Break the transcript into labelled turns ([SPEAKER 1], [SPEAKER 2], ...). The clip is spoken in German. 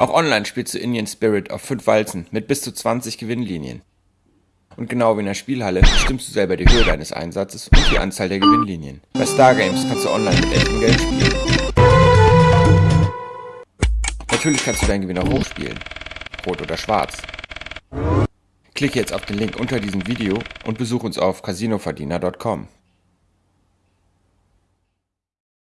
[SPEAKER 1] Auch online spielst du Indian Spirit auf 5 Walzen mit bis zu 20 Gewinnlinien. Und genau wie in der Spielhalle bestimmst du selber die Höhe deines Einsatzes und die Anzahl der Gewinnlinien. Bei Stargames kannst du online mit echtem Geld spielen. Natürlich kannst du deinen Gewinn auch hochspielen. Rot oder schwarz. Klicke jetzt auf den Link unter diesem Video und besuch uns auf casinoverdiener.com.